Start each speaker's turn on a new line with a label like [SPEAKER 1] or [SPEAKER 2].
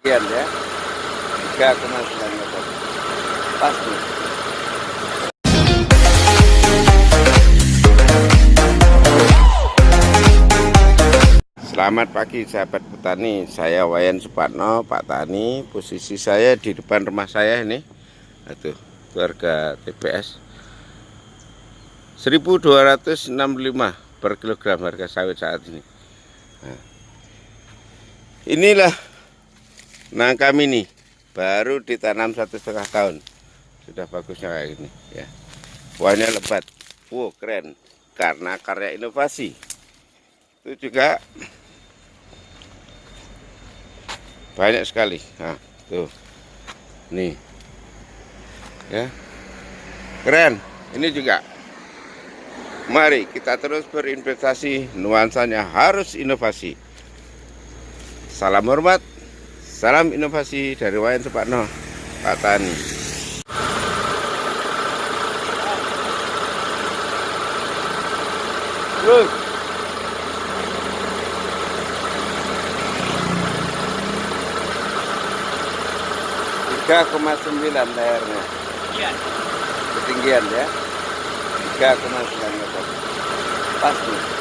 [SPEAKER 1] Sekian ya. 3,9 meter. Pas nih. Selamat pagi sahabat petani, saya Wayan Supatno, Pak Tani. Posisi saya di depan rumah saya ini. Aduh, keluarga TPS. 1265 per kilogram harga sawit saat ini. Nah, inilah nangka mini, baru ditanam satu setengah tahun. Sudah bagusnya kayak gini ya. Buahnya lebat. Wow, keren. Karena karya inovasi. Itu juga banyak sekali nah tuh nih ya keren ini juga mari kita terus berinvestasi nuansanya harus inovasi salam hormat salam inovasi dari Wayan Supatno Pak Tani. Terus. 3,9 lehernya ketinggian ya. 3,9 meter. Pas nih